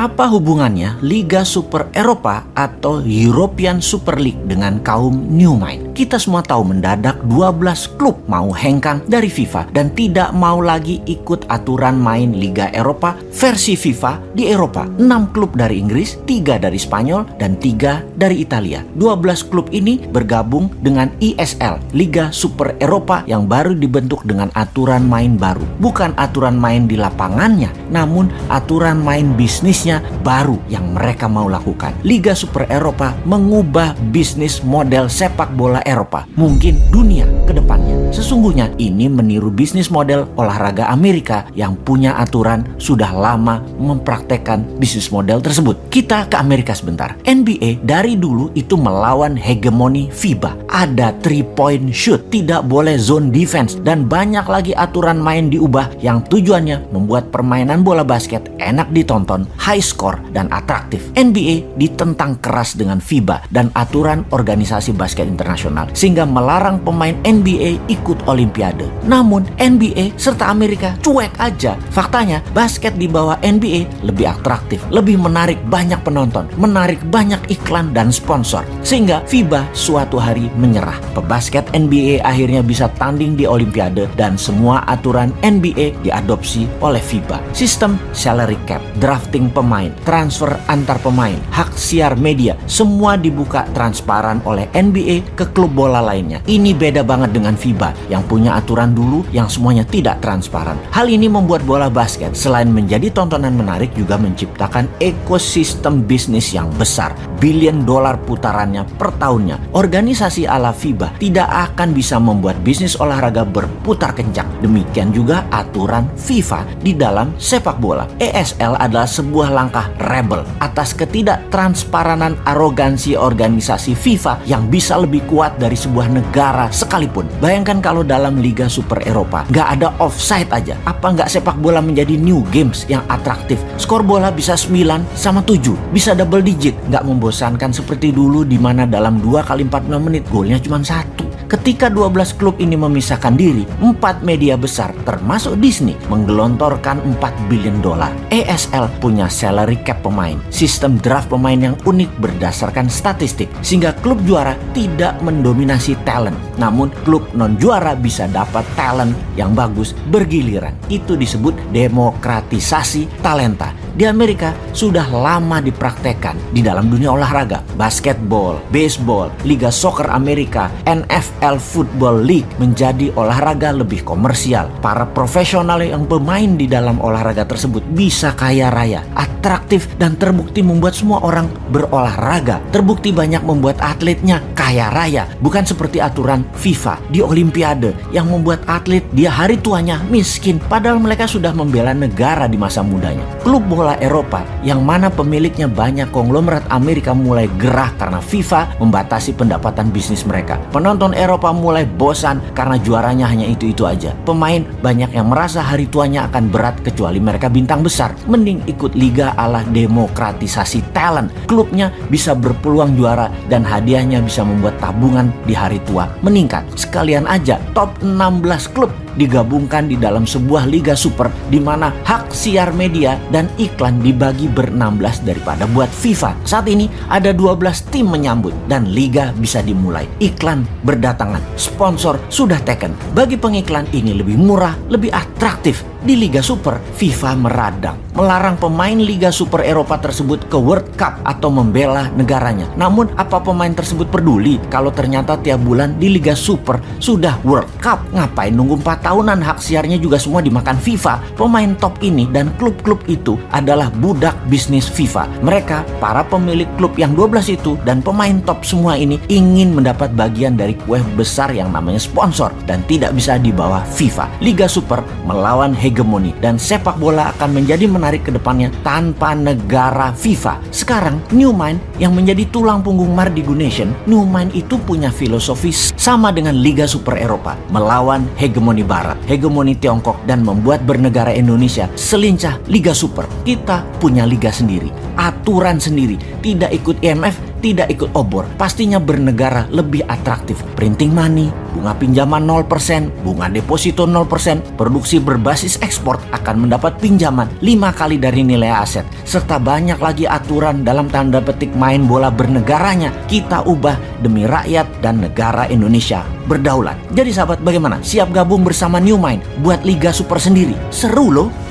apa hubungannya Liga Super Eropa atau European Super League dengan kaum New Mind? Kita semua tahu mendadak 12 klub mau hengkang dari FIFA dan tidak mau lagi ikut aturan main Liga Eropa versi FIFA di Eropa. 6 klub dari Inggris, 3 dari Spanyol, dan 3 dari Italia. 12 klub ini bergabung dengan ISL, Liga Super Eropa yang baru dibentuk dengan aturan main baru. Bukan aturan main di lapangannya, namun aturan main bisnisnya baru yang mereka mau lakukan. Liga Super Eropa mengubah bisnis model sepak bola Eropa, mungkin dunia ke depannya. Sesungguhnya ini meniru bisnis model olahraga Amerika yang punya aturan sudah lama mempraktekkan bisnis model tersebut. Kita ke Amerika sebentar. NBA dari dulu itu melawan hegemoni FIBA. Ada three point shoot, tidak boleh zone defense dan banyak lagi aturan main diubah yang tujuannya membuat permainan bola basket enak ditonton, high score dan atraktif. NBA ditentang keras dengan FIBA dan aturan organisasi basket internasional sehingga melarang pemain NBA ikut olimpiade. Namun NBA serta Amerika cuek aja. Faktanya basket di bawah NBA lebih atraktif, lebih menarik banyak penonton, menarik banyak iklan dan sponsor. Sehingga FIBA suatu hari menyerah. Pebasket NBA akhirnya bisa tanding di olimpiade dan semua aturan NBA diadopsi oleh FIBA. Sistem salary cap, drafting pemain, transfer antar pemain, hak siar media, semua dibuka transparan oleh NBA ke klub bola lainnya. Ini beda banget dengan FIBA yang punya aturan dulu yang semuanya tidak transparan. Hal ini membuat bola basket selain menjadi tontonan menarik juga menciptakan ekosistem bisnis yang besar. Billion dolar putarannya per tahunnya. Organisasi ala FIBA tidak akan bisa membuat bisnis olahraga berputar kencang. Demikian juga aturan FIFA di dalam sepak bola. ESL adalah sebuah langkah rebel atas ketidaktransparanan arogansi organisasi FIFA yang bisa lebih kuat dari sebuah negara sekalipun. Bayangkan kalau dalam Liga Super Eropa nggak ada offside aja. Apa nggak sepak bola menjadi new games yang atraktif? Skor bola bisa 9 sama 7, bisa double digit. Nggak membosankan seperti dulu di mana dalam 2 kali 45 menit golnya cuma satu. Ketika 12 klub ini memisahkan diri, empat media besar termasuk Disney menggelontorkan 4 billion dolar. ESL punya salary cap pemain, sistem draft pemain yang unik berdasarkan statistik sehingga klub juara tidak mendominasi talent. Namun klub non juara bisa dapat talent yang bagus bergiliran. Itu disebut demokratisasi talenta. Di Amerika sudah lama dipraktekkan di dalam dunia olahraga, basketball, baseball, Liga Soccer Amerika, NFL Football League menjadi olahraga lebih komersial. Para profesional yang bermain di dalam olahraga tersebut bisa kaya raya, atraktif dan terbukti membuat semua orang berolahraga. Terbukti banyak membuat atletnya kaya raya, bukan seperti aturan FIFA di Olimpiade yang membuat atlet dia hari tuanya miskin padahal mereka sudah membela negara di masa mudanya. Klub Eropa yang mana pemiliknya banyak konglomerat Amerika mulai gerah karena FIFA membatasi pendapatan bisnis mereka. Penonton Eropa mulai bosan karena juaranya hanya itu-itu aja. Pemain banyak yang merasa hari tuanya akan berat kecuali mereka bintang besar. Mending ikut liga ala demokratisasi talent. Klubnya bisa berpeluang juara dan hadiahnya bisa membuat tabungan di hari tua meningkat. Sekalian aja top 16 klub digabungkan di dalam sebuah liga super di mana hak siar media dan iklan dibagi ber-16 daripada buat FIFA. Saat ini ada 12 tim menyambut dan liga bisa dimulai. Iklan berdatangan, sponsor sudah taken. Bagi pengiklan ini lebih murah, lebih atraktif. Di Liga Super, FIFA meradang, melarang pemain Liga Super Eropa tersebut ke World Cup atau membela negaranya. Namun, apa pemain tersebut peduli kalau ternyata tiap bulan di Liga Super sudah World Cup? Ngapain nunggu 4 tahunan hak siarnya juga semua dimakan FIFA? Pemain top ini dan klub-klub itu adalah budak bisnis FIFA. Mereka, para pemilik klub yang 12 itu dan pemain top semua ini ingin mendapat bagian dari kue besar yang namanya sponsor dan tidak bisa di bawah FIFA. Liga Super melawan hegemoni dan sepak bola akan menjadi menarik ke depannya tanpa negara FIFA. Sekarang New Mind yang menjadi tulang punggung Mardigu Nation, New Mind itu punya filosofi sama dengan Liga Super Eropa, melawan hegemoni barat, hegemoni Tiongkok dan membuat bernegara Indonesia selincah Liga Super. Kita punya liga sendiri, aturan sendiri, tidak ikut IMF, tidak ikut obor. Pastinya bernegara lebih atraktif. Printing money, bunga pinjaman 0%, bunga deposito 0%, produksi berbasis ekspor akan mendapat pinjaman 5 kali dari nilai aset, serta banyak lagi aturan dalam tanda petik main bola bernegaranya kita ubah demi rakyat dan negara Indonesia berdaulat. Jadi sahabat bagaimana? Siap gabung bersama New Mind buat Liga Super sendiri? Seru loh!